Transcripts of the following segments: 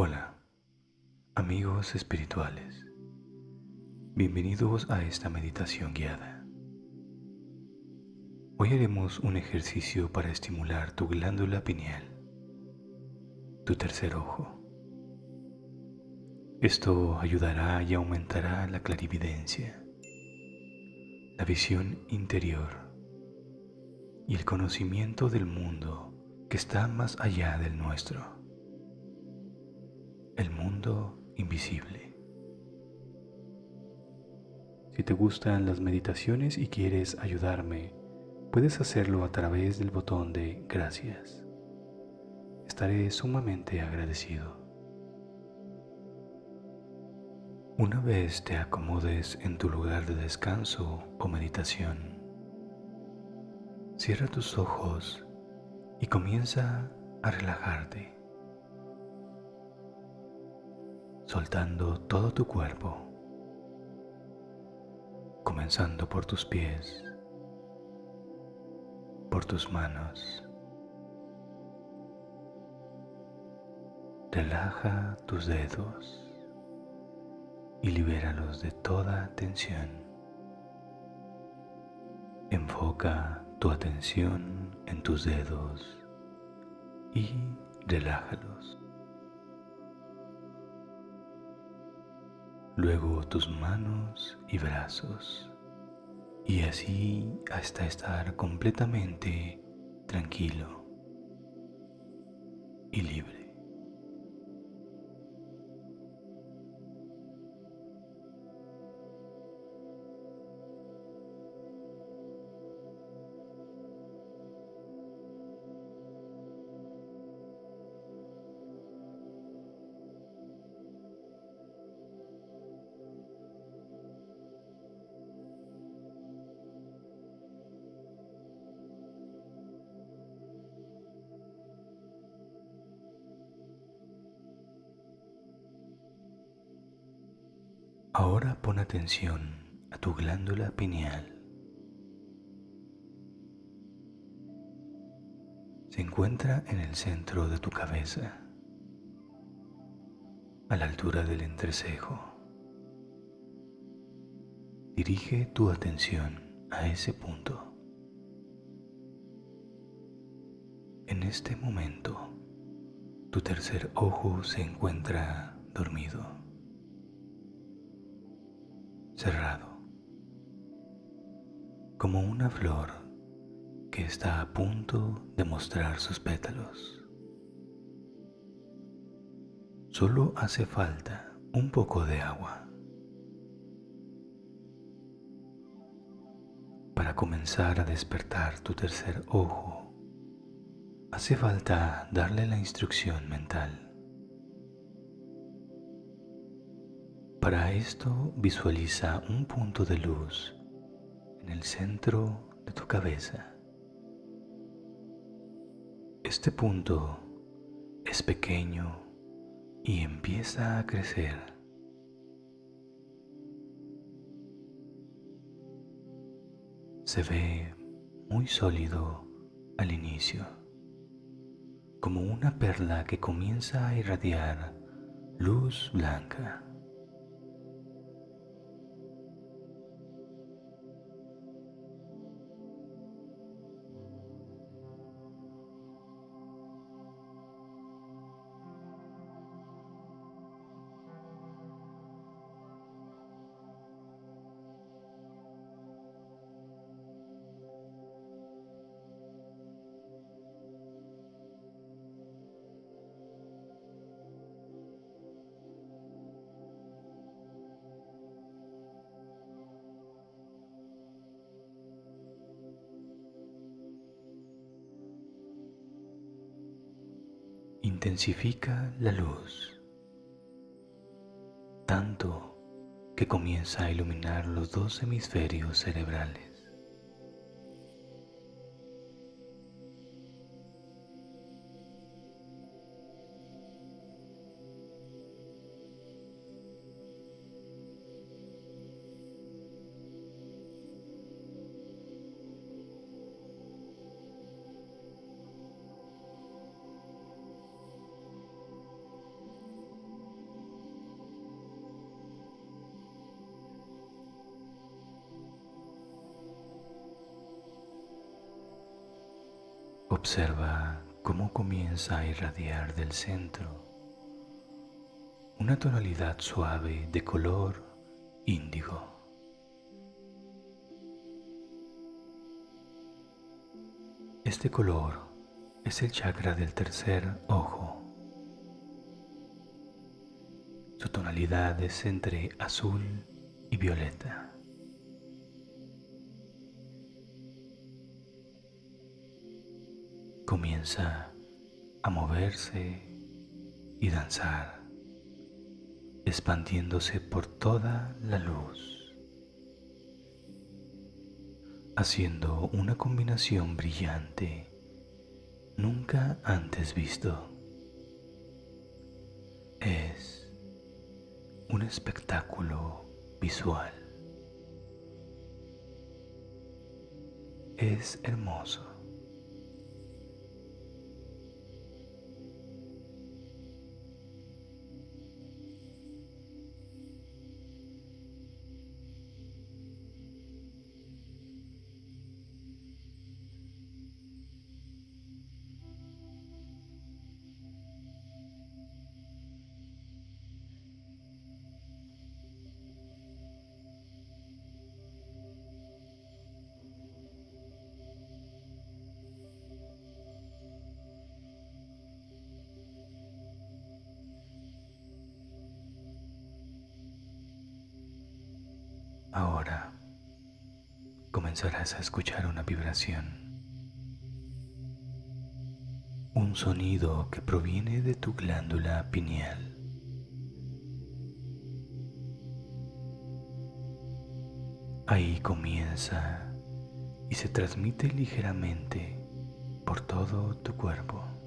Hola, amigos espirituales. Bienvenidos a esta meditación guiada. Hoy haremos un ejercicio para estimular tu glándula pineal, tu tercer ojo. Esto ayudará y aumentará la clarividencia, la visión interior y el conocimiento del mundo que está más allá del nuestro, el mundo invisible. Si te gustan las meditaciones y quieres ayudarme, puedes hacerlo a través del botón de gracias. Estaré sumamente agradecido. Una vez te acomodes en tu lugar de descanso o meditación, cierra tus ojos y comienza a relajarte, soltando todo tu cuerpo, comenzando por tus pies, por tus manos. Relaja tus dedos y libéralos de toda tensión. Enfoca tu atención en tus dedos y relájalos. Luego tus manos y brazos y así hasta estar completamente tranquilo y libre. Atención a tu glándula pineal. Se encuentra en el centro de tu cabeza, a la altura del entrecejo. Dirige tu atención a ese punto. En este momento, tu tercer ojo se encuentra dormido cerrado, como una flor que está a punto de mostrar sus pétalos. Solo hace falta un poco de agua para comenzar a despertar tu tercer ojo. Hace falta darle la instrucción mental Para esto visualiza un punto de luz en el centro de tu cabeza. Este punto es pequeño y empieza a crecer. Se ve muy sólido al inicio, como una perla que comienza a irradiar luz blanca. Intensifica la luz, tanto que comienza a iluminar los dos hemisferios cerebrales. Observa cómo comienza a irradiar del centro una tonalidad suave de color índigo. Este color es el chakra del tercer ojo. Su tonalidad es entre azul y violeta. Comienza a moverse y danzar, expandiéndose por toda la luz, haciendo una combinación brillante nunca antes visto. Es un espectáculo visual. Es hermoso. Ahora comenzarás a escuchar una vibración, un sonido que proviene de tu glándula pineal. Ahí comienza y se transmite ligeramente por todo tu cuerpo.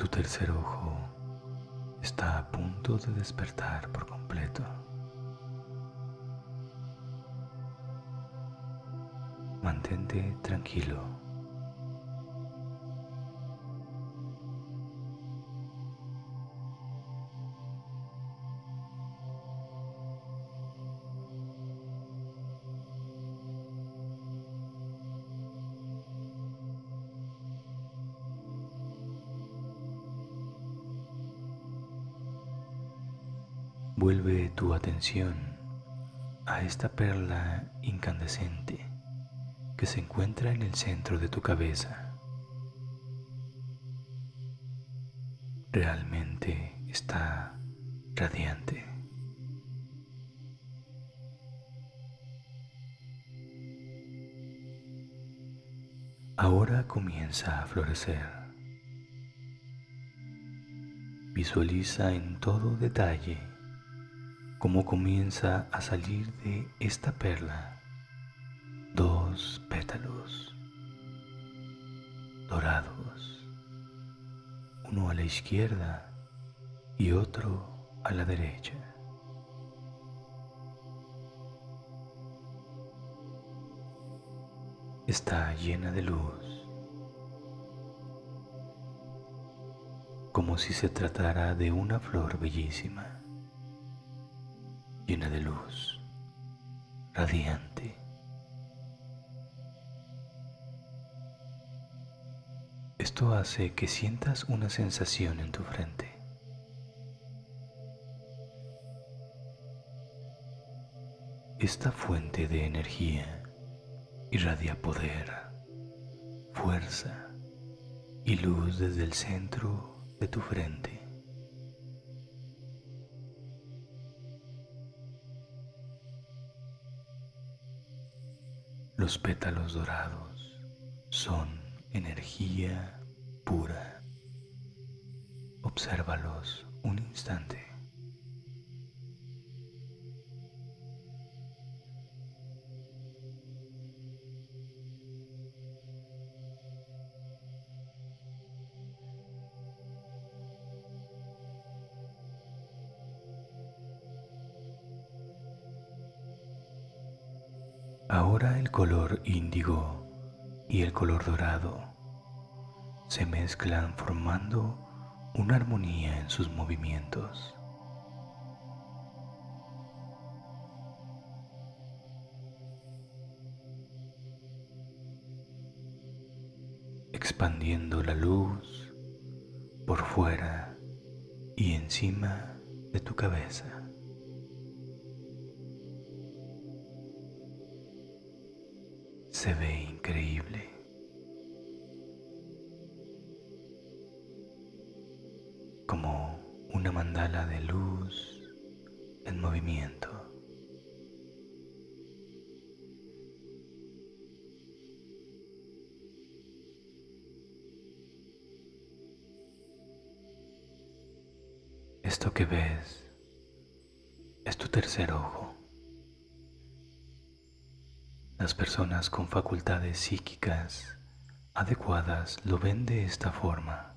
Tu tercer ojo está a punto de despertar por completo. Mantente tranquilo. Vuelve tu atención a esta perla incandescente que se encuentra en el centro de tu cabeza. Realmente está radiante. Ahora comienza a florecer. Visualiza en todo detalle cómo comienza a salir de esta perla dos pétalos dorados, uno a la izquierda y otro a la derecha. Está llena de luz, como si se tratara de una flor bellísima llena de luz, radiante. Esto hace que sientas una sensación en tu frente. Esta fuente de energía irradia poder, fuerza y luz desde el centro de tu frente. Los pétalos dorados son energía pura. Obsérvalos un instante. El color índigo y el color dorado se mezclan formando una armonía en sus movimientos. expandiendo la luz por fuera y encima de tu cabeza. Se ve increíble. Como una mandala de luz en movimiento. Esto que ves es tu tercer ojo. Las personas con facultades psíquicas adecuadas lo ven de esta forma.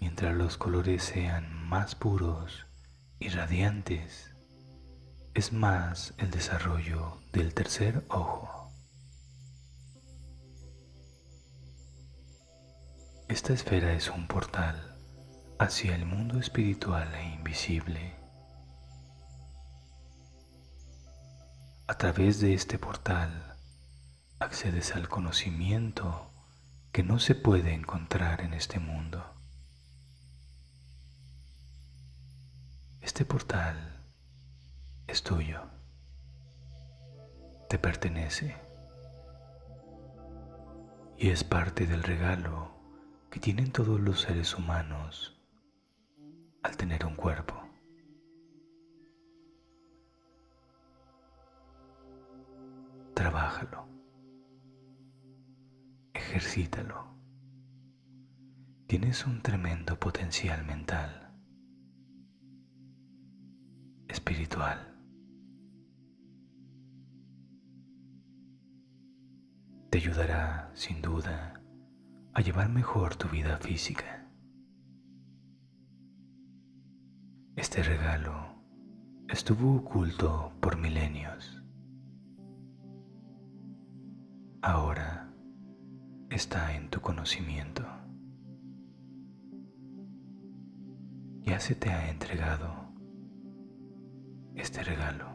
Mientras los colores sean más puros y radiantes, es más el desarrollo del tercer ojo. Esta esfera es un portal hacia el mundo espiritual e invisible. A través de este portal accedes al conocimiento que no se puede encontrar en este mundo. Este portal es tuyo, te pertenece y es parte del regalo que tienen todos los seres humanos al tener un cuerpo. Trabájalo. Ejercítalo. Tienes un tremendo potencial mental, espiritual. Te ayudará, sin duda, a llevar mejor tu vida física. Este regalo estuvo oculto por milenios ahora está en tu conocimiento. Ya se te ha entregado este regalo.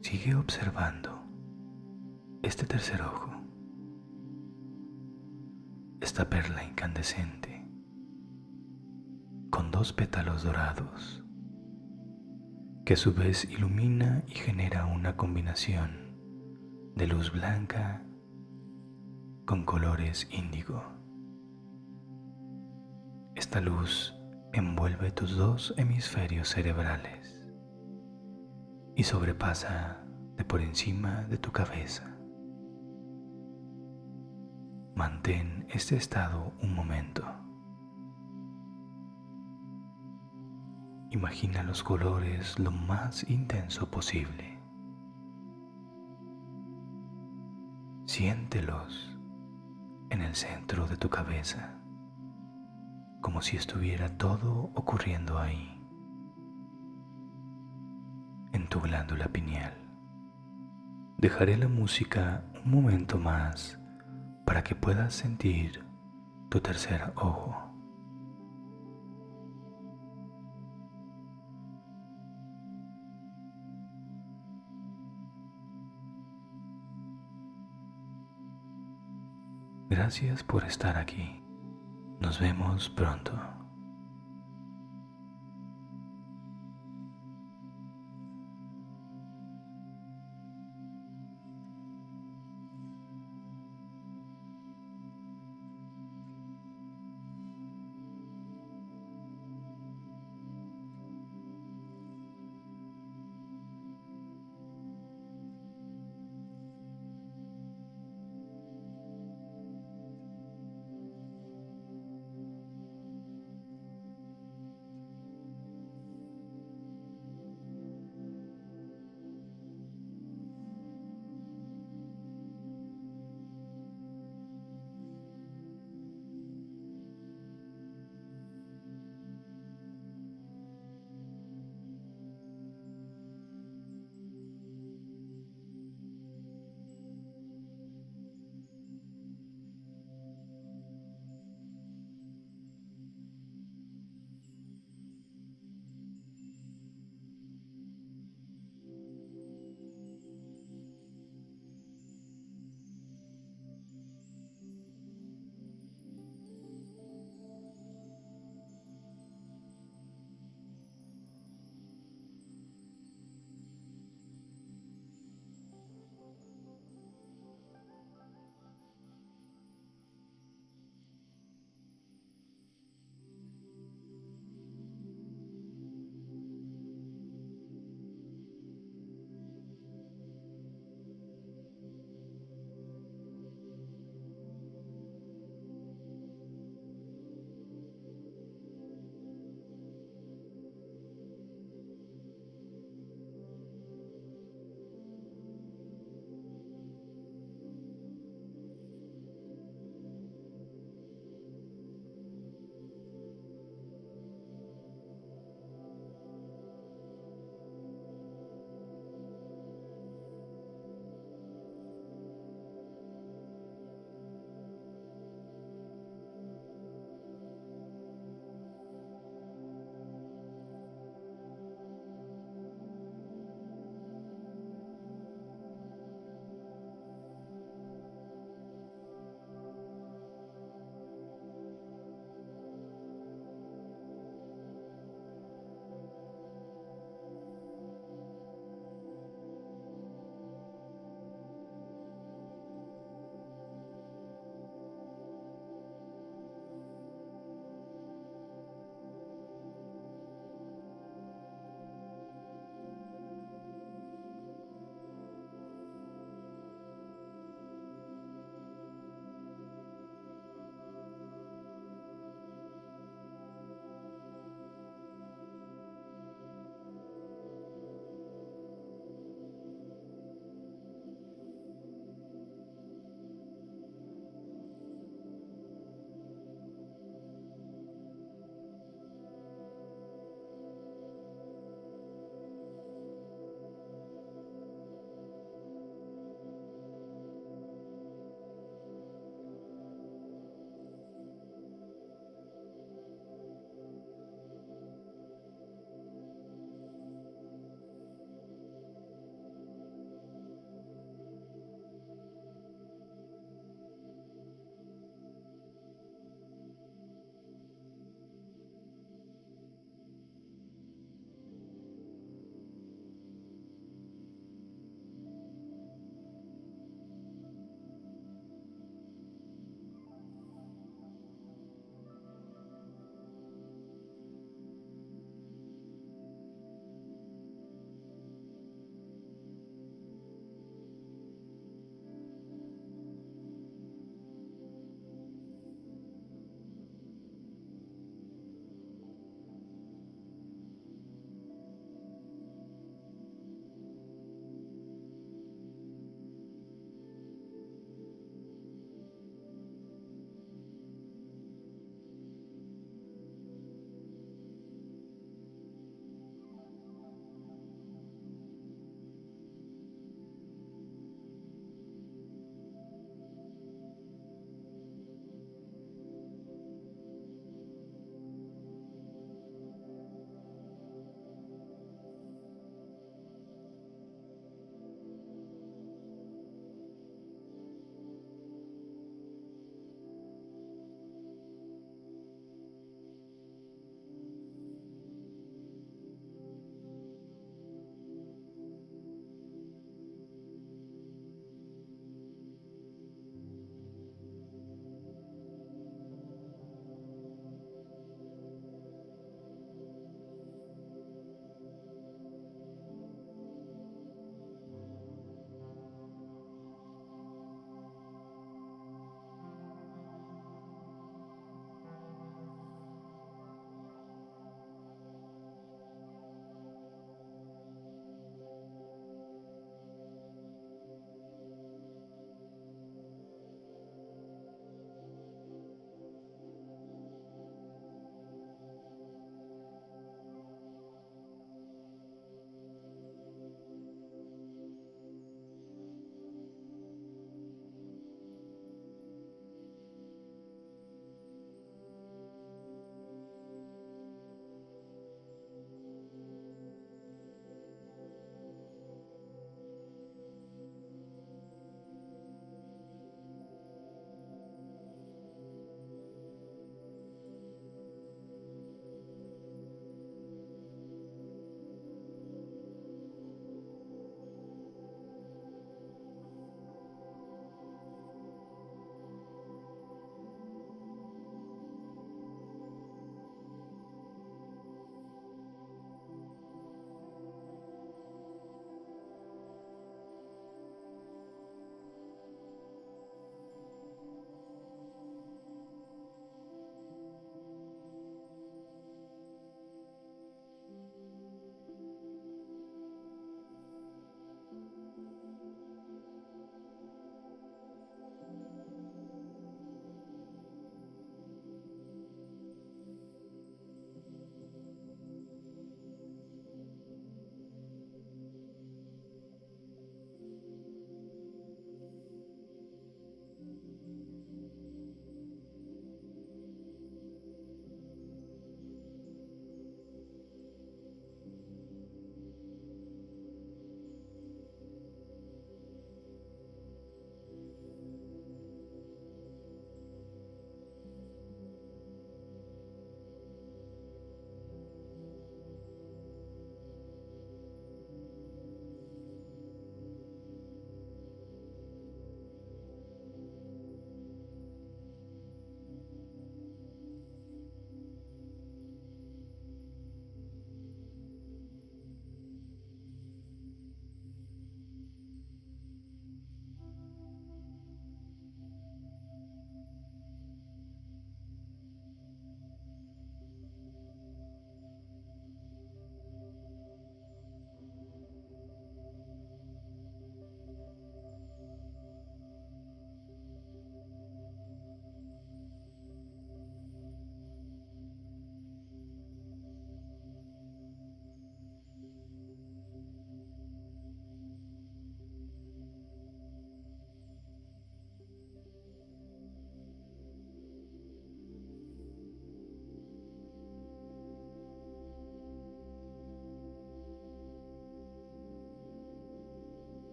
Sigue observando este tercer ojo, esta perla incandescente con dos pétalos dorados que a su vez ilumina y genera una combinación de luz blanca con colores índigo. Esta luz envuelve tus dos hemisferios cerebrales y sobrepasa de por encima de tu cabeza. Mantén este estado un momento. Imagina los colores lo más intenso posible. Siéntelos en el centro de tu cabeza, como si estuviera todo ocurriendo ahí, en tu glándula pineal. Dejaré la música un momento más para que puedas sentir tu tercer ojo. Gracias por estar aquí. Nos vemos pronto.